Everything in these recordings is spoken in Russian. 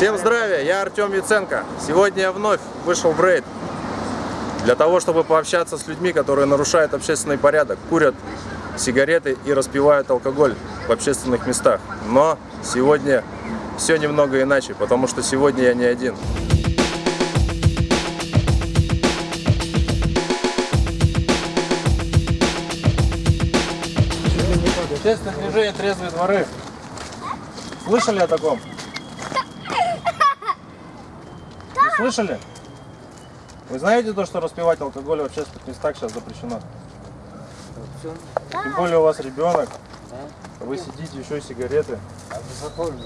Всем здравия, я Артем Яценко. Сегодня я вновь вышел в рейд для того, чтобы пообщаться с людьми, которые нарушают общественный порядок, курят сигареты и распивают алкоголь в общественных местах. Но сегодня все немного иначе, потому что сегодня я не один. Общественное движение «Трезвые дворы». Слышали о таком? Не слышали? Вы знаете то, что распивать алкоголь в общественных местах сейчас запрещено? Тем более у вас ребенок, вы сидите, еще и сигареты. А.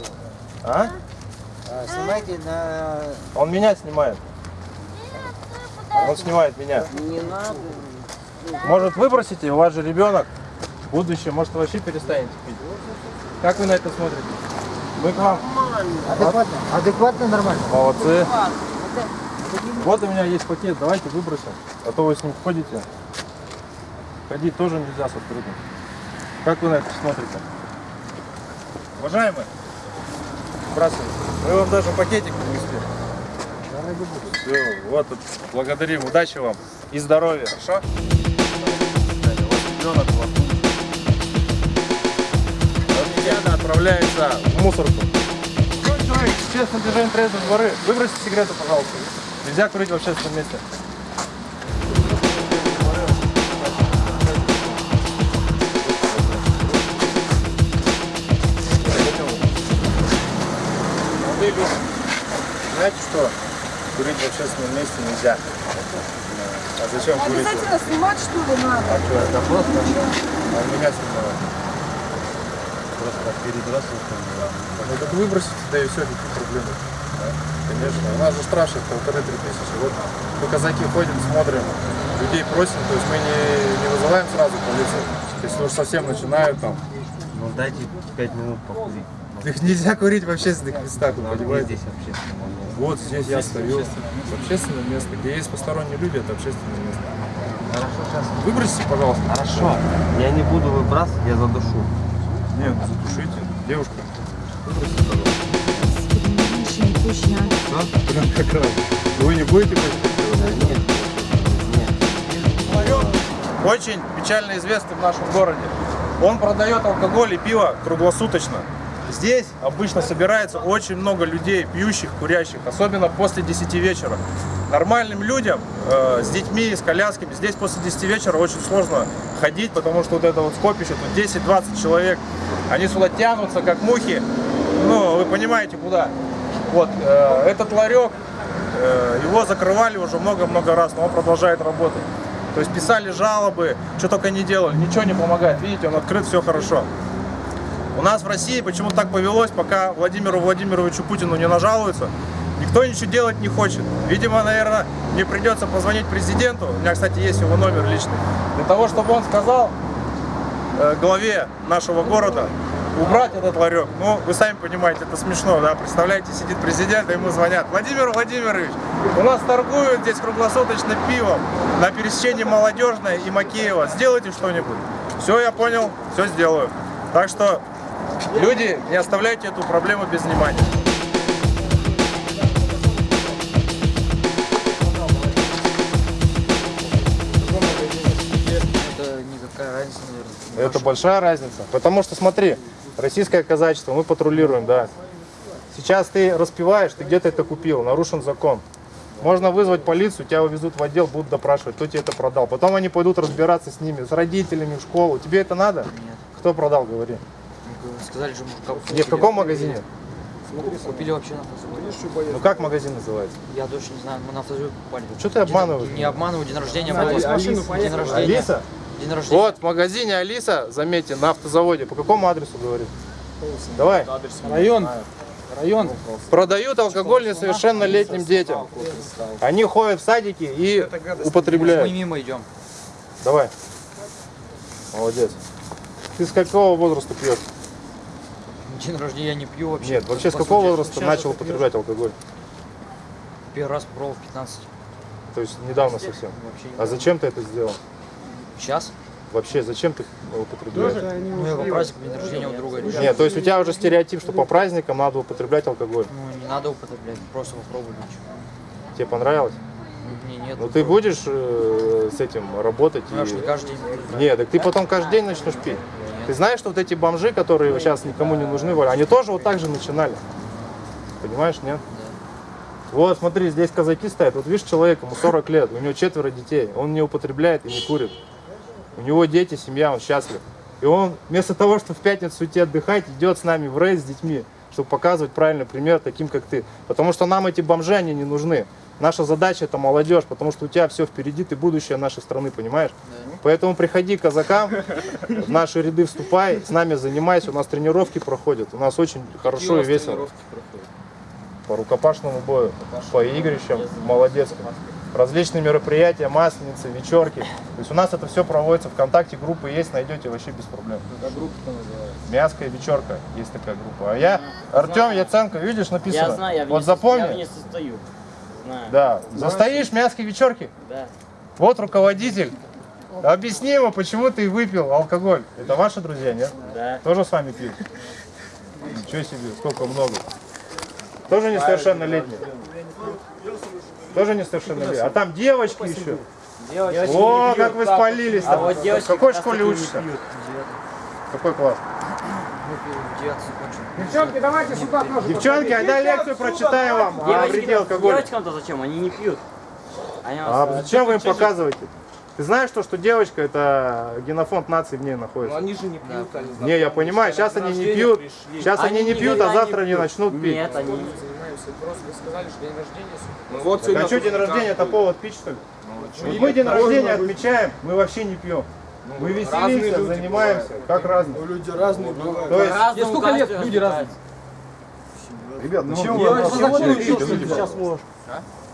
А? А, Снимайте на... Он меня снимает. Он снимает меня. Не надо. Может выбросите, у вас же ребенок. Будущее, может вообще перестанете пить. Как вы на это смотрите? Мы к вам. Адекватно? Адекватно, нормально. Молодцы. Вот у меня есть пакет, давайте выбросим. А то вы с ним ходите. Ходить тоже нельзя с открытым. Как вы на это смотрите? Уважаемые, сбрасывайте. Мы вам даже пакетик принесли. Все, вот благодарим. Удачи вам и здоровья. Хорошо? Вас ребенок, отправляется в мусорку. Человек, честно движение трезвые дворы. Выбросите сигарету, пожалуйста. Нельзя курить в общественном месте. Молодые люди, знаете что? Курить в общественном месте нельзя. А зачем курить? Обязательно снимать что ли надо? А что, это просто? А меня снимают. Просто перебрасывают. Ну так выбросите, да и все, никаких проблем. Да, Конечно. У нас же сейчас полторы-три тысячи. Вот мы казаки ходим, смотрим, людей просим, то есть мы не, не вызываем сразу полицию. Если уж совсем начинают там. Ну дайте 5 минут покурить. Их нельзя курить в общественных местах, вы понимаете? здесь общественное место? Вот здесь я стою. Общественное место. Где есть посторонние люди, это общественное место. Хорошо, сейчас. Выбросите, пожалуйста. Хорошо. Я не буду выбрасывать, я задушу. Нет, затушите. Девушка. Пожалуйста. Прям как раз. Вы не будете хоть Нет. Нет. Очень печально известный в нашем городе. Он продает алкоголь и пиво круглосуточно. Здесь обычно собирается очень много людей, пьющих, курящих, особенно после 10 вечера. Нормальным людям э, с детьми, с колясками, здесь после 10 вечера очень сложно ходить, потому что вот это вот скопище, тут 10-20 человек, они сюда тянутся, как мухи, ну, вы понимаете, куда. Вот, э, этот ларек, э, его закрывали уже много-много раз, но он продолжает работать. То есть писали жалобы, что только не делали, ничего не помогает. Видите, он открыт, все хорошо. У нас в России почему так повелось, пока Владимиру Владимировичу Путину не нажалуются, никто ничего делать не хочет. Видимо, наверное, мне придется позвонить президенту, у меня, кстати, есть его номер личный, для того, чтобы он сказал э, главе нашего города убрать этот ларек. Ну, вы сами понимаете, это смешно, да? Представляете, сидит президент, а ему звонят. Владимир Владимирович, у нас торгуют здесь круглосуточно пивом на пересечении Молодежной и Макеева. Сделайте что-нибудь. Все, я понял, все сделаю. Так что, люди, не оставляйте эту проблему без внимания. Это никакая разница, наверное. Это большая разница. Потому что, смотри, российское казачество, мы патрулируем, да. Сейчас ты распиваешь, ты где-то это купил, нарушен закон. Можно вызвать полицию, тебя увезут в отдел, будут допрашивать, кто тебе это продал. Потом они пойдут разбираться с ними, с родителями в школу. Тебе это надо? Нет. Кто продал, говори. Сказали же, мужика Где, в каком магазине? Купили вообще на автозаводе. Ну как магазин называется? Я точно не знаю, мы на автозаводе покупали. Что ты обманываешь? Не обманываю, день рождения был. День рождения. Алиса? День рождения. Вот, в магазине Алиса, заметьте, на автозаводе. По какому адресу говорит? Давай. Район. Район. Продают алкоголь несовершеннолетним детям. Они ходят в садики и Мы употребляют. мимо идем. Давай. Молодец. Ты с какого возраста пьешь? День рождения я не пью вообще. Нет, вообще с какого возраста начал употреблять алкоголь? Первый раз попробовал в 15. То есть недавно совсем. Вообще не А зачем ты это сделал? Сейчас? Вообще, зачем ты употребляешь? Ну, я по празднику день рождения у друга решил. Нет, то есть у тебя уже стереотип, что по праздникам надо употреблять алкоголь. Ну, не надо употреблять, просто попробуй ничего. Тебе понравилось? Мне нет. Ну ты будешь э, с этим работать? Ну, и- не каждый день. Нет, так ты потом каждый день начнешь пить. Ты знаешь, что вот эти бомжи, которые сейчас никому не нужны, они тоже вот так же начинали. Понимаешь, нет? Вот, смотри, здесь казаки стоят. Вот видишь, человек, ему 40 лет, у него четверо детей. Он не употребляет и не курит. У него дети, семья, он счастлив. И он вместо того, чтобы в пятницу идти отдыхать, идет с нами в рейс с детьми, чтобы показывать правильный пример таким, как ты. Потому что нам эти бомжи, они не нужны. Наша задача это молодежь, потому что у тебя все впереди, ты будущее нашей страны, понимаешь? Поэтому приходи к казакам, в наши ряды вступай, с нами занимайся, у нас тренировки проходят, у нас очень хорошо и весело. По рукопашному бою, по игрищам, молодецким. Различные мероприятия, масленицы, вечерки. То есть у нас это все проводится, ВКонтакте группы есть, найдете вообще без проблем. Мяская вечерка, есть такая группа. А я, Артем Яценко, видишь, написано. Я знаю, я в вот запомни. я в ней состою. Знаю. Да. Застоишь мяской вечерки? Да. Вот руководитель. Объясни ему, почему ты выпил алкоголь. Это ваши друзья, нет? Да. Тоже с вами пьют? Ничего себе, сколько много. Тоже несовершеннолетние? Тоже несовершеннолетние. А там девочки еще. О, как вы спалились. А вот девочки какой школе учишься? Какой класс? Девчонки, давайте сюда тоже. Девчонки, айда лекцию прочитаем вам о Девочки- вреде алкоголя. Девочкам-то зачем? Они не пьют. Они А вас- зачем вы им показываете? Ты знаешь, то, что девочка, это генофонд нации в ней находится? Они же не пьют, они Не, я понимаю, сейчас они не пьют, сейчас они не пьют, а завтра они пьют. начнут пить. Нет, они не Ну вот А что, день рождения это повод пить, что ли? Вот мы день рождения отмечаем, мы вообще не пьем. Мы веселимся, занимаемся, как разные. люди разные бывают. То есть, По-разному сколько лет каждый люди развлекается. Ребят, ну чем вы от нас Сейчас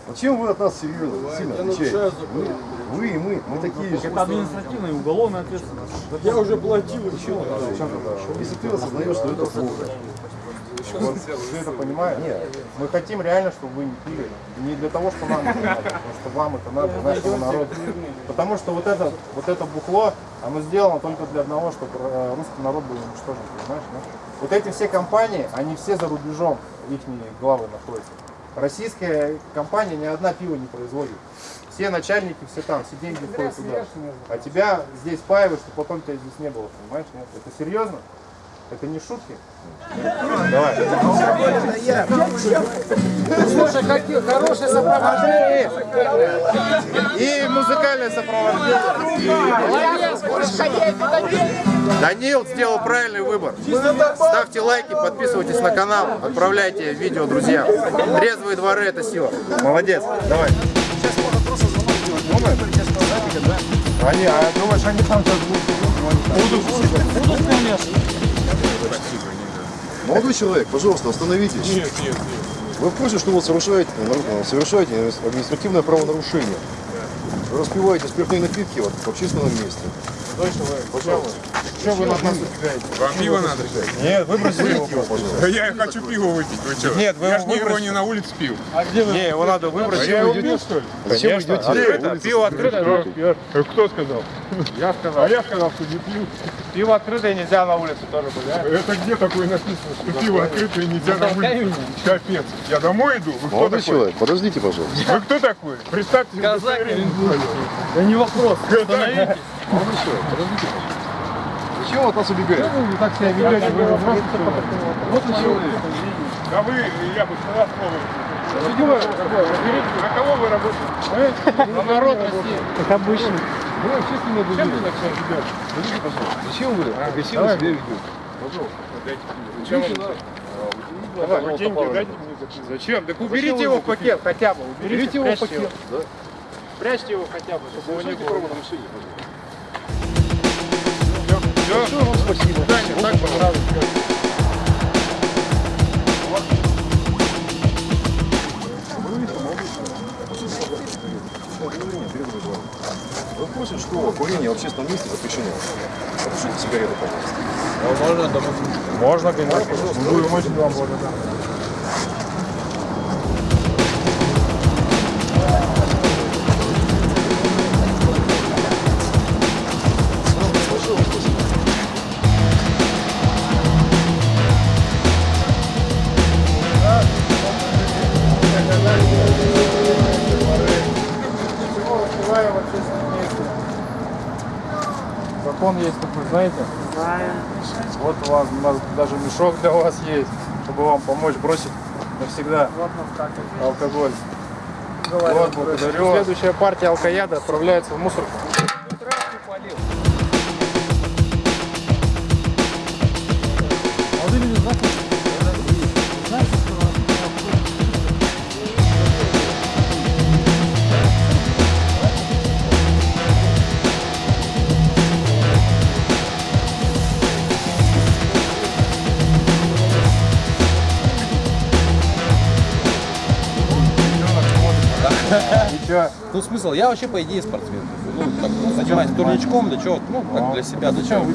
Вот чем вы от нас серьезно, сильно Я отличаетесь? нарушаю закон. Вы и мы, мы такие же. административная и уголовная ответственность. Я уже платил еще. Если ты осознаешь, что это плохо. Вот, вы это понимаете? Мы хотим реально, чтобы вы не пили. Не для того, что нам это надо, потому что вам это надо, для нашего народа. Потому что вот это, вот это бухло, оно сделано только для одного, чтобы э, русский народ был уничтожен, понимаешь? да? Вот эти все компании, они все за рубежом, их главы находятся. Российская компания ни одна пива не производит. Все начальники, все там, все деньги уходят туда. А тебя здесь паивают, чтобы потом тебя здесь не было, понимаешь? Нет? Это серьезно? Это не шутки? Давай. Слушай, какие хорошие сопровождения. И музыкальное сопровождение. Данил сделал правильный выбор. Ставьте лайки, подписывайтесь на канал, отправляйте видео друзьям. Трезвые дворы это сила. Молодец. Давай. Они, а думаешь, они там сейчас Молодой человек, пожалуйста, остановитесь. Нет, нет, нет. Вы в курсе, что вы совершаете, нару- совершаете административное правонарушение? Вы распиваете спиртные напитки вот, в общественном месте. Пожалуйста. Что вы над нас убегаете? Вам пиво надо? Нет, выбросили его. Да я хочу пиво выпить, вы что? Нет, вы я его ж не его не на улице пил. Не, его надо А выбросить. я его пил, что ли? Зачем вы идете? Открыто, пиво открыто, но пьешь. Э, Кто сказал? Я сказал. А я сказал, что не пью. Пиво открытое нельзя на улице тоже а? Это где такое написано, что пиво открытое нельзя на улице? Капец. Я домой иду? Вы кто такой? человек, подождите, пожалуйста. Вы кто такой? Представьте себе удостоверение. Да не вопрос. Остановитесь. Молодой человек, подождите, пожалуйста. Зачем вы от нас убегаете? Вы так себя ведете, вы просто... Вот вы человек. Да вы, я бы сказал слово. На кого вы работаете? На народ России. Как обычно. Вы общественные объявления. Скажите, пожалуйста, зачем вы агрессивно себя ведете? Пожалуйста. Давай, Вы деньги дайте мне за пиво. Зачем? Так уберите его в пакет хотя бы. Берите его в пакет. Да? Спрячьте его хотя бы, чтобы его не было. Вам спасибо. Да, не так понравилось. Вы в курсе, что курение в общественном месте запрещено? Потушите сигарету, пожалуйста. Можно, конечно. Будем очень вам благодарны. Знаете? Знаю. Вот у вас, у нас даже мешок для вас есть, чтобы вам помочь бросить навсегда Вот это. алкоголь. Говорю, Вот, благодарю. Следующая партия алкояда отправляется в мусорку. Ну смысл, я вообще по идее спортсмен. Ну, так, ну, занимаюсь турничком, да чего, ну, как для себя, да чего.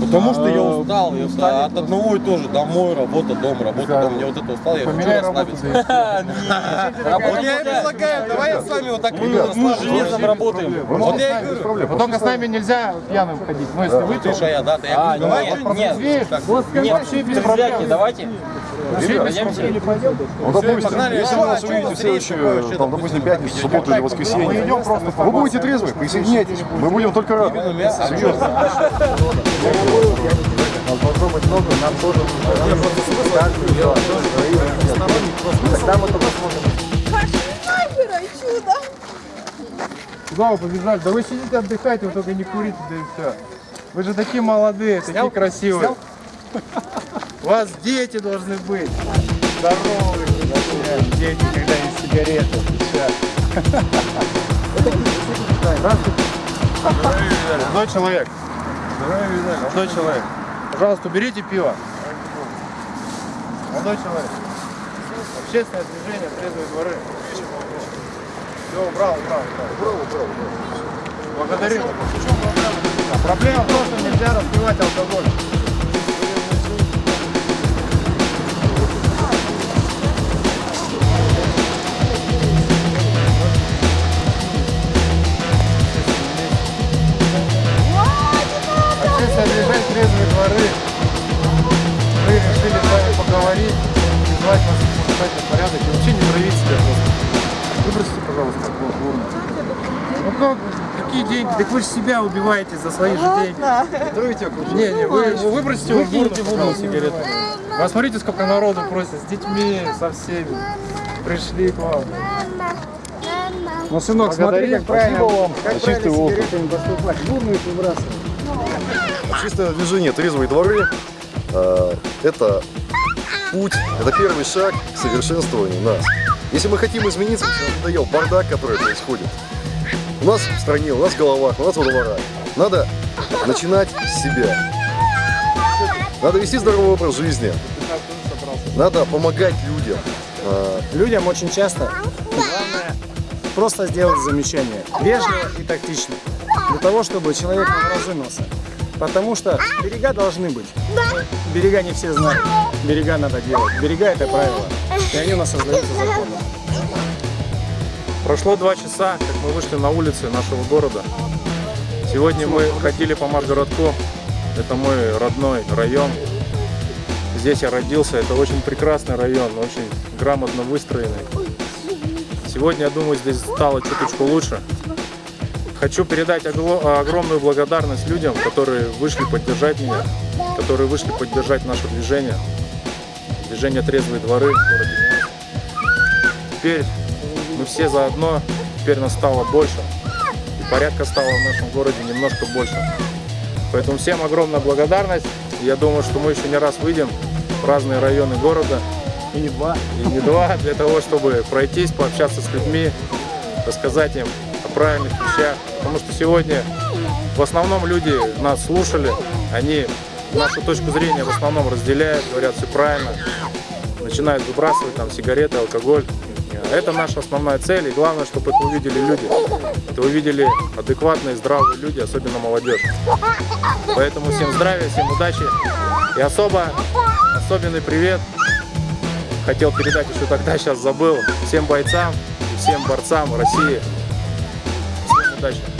Потому что я устал, я устал от одного и тоже, домой, работа, дом, работа, дом. Мне вот это устал, я хочу расслабиться. Вот я и предлагаю, давай с вами вот так железом работаем. Вот я и говорю. Только с нами нельзя пьяным ходить. Ну, если вы, Ты то... что я, да, ты я А, говорю, нет, что-нибудь нет. Нет, вообще без проблем. давайте. Ребят, вот, допустим, если вы нас увидите в следующую, там, допустим, пятницу, субботу или Мы воскресенье, идем просто по вы будете трезвы, присоединяйтесь, мы будем только рады. Серьезно. Попробовать много, нам тоже Тогда мы только сможем. Нахера чудо! Куда вы побежали? Да вы сидите, отдыхайте, вы только не курите, да и все. Вы же такие молодые, такие красивые. У вас дети должны быть. Здоровые, дети, когда есть сигареты. Всё. Здравствуйте. Молодой человек. Молодой человек. Пожалуйста, уберите пиво. Молодой человек. Общественное движение, трезвые дворы. Все, убрал, убрал, убрал. Убрал, убрал, Благодарю. Проблема в том, что нельзя распивать алкоголь. Дворы. Мы решили с вами поговорить, призвать вас в порядок и вообще не травить себя просто. Выбросите, пожалуйста, алкоголь. Ну как, какие деньги? Так вы же себя убиваете за свои же деньги. Не, не, вы, вы выбросите его в урну, сигарету. Вы смотрите, сколько народу просит, с детьми, со всеми. Пришли к вам. Ну, сынок, смотри, как правильно, как За чистый правильно сигаретами поступать. Их выбрасывать. Общественное движение «Трезвые дворы» э, это путь, это первый шаг к совершенствованию нас. Если мы хотим измениться, нам надоел бардак, который происходит, у нас в стране, у нас в головах, у нас во дворах, надо начинать с себя. Надо вести здоровый образ жизни. Надо помогать людям. Э, Людям очень часто главное просто сделать замечание. Вежливо и тактично. Для того, чтобы человек разумился. Потому что берега должны быть. Берега не все знают. Берега надо делать. Берега это правило. И они у нас создаются законом. Прошло два часа, как мы вышли на улицы нашего города. Сегодня мы ходили по Маргородку. Это мой родной район. Здесь я родился. Это очень прекрасный район, очень грамотно выстроенный. Сегодня, я думаю, здесь стало чуточку лучше. Хочу передать огромную благодарность людям, которые вышли поддержать меня, которые вышли поддержать наше движение. Движение «Трезвые дворы» в городе Минск. Теперь мы все заодно, теперь нас стало больше. И порядка стало в нашем городе немножко больше. Поэтому всем огромная благодарность. Я думаю, что мы еще не раз выйдем в разные районы города. И не два. И не два, для того, чтобы пройтись, пообщаться с людьми, рассказать им правильных вещах. Потому что сегодня в основном люди нас слушали, они нашу точку зрения в основном разделяют, говорят все правильно, начинают выбрасывать там сигареты, алкоголь. Это наша основная цель, и главное, чтобы это увидели люди. Это увидели адекватные, здравые люди, особенно молодежь. Поэтому всем здравия, всем удачи и особо, особенный привет хотел передать еще тогда, сейчас забыл, всем бойцам и всем борцам России. Всем удачи!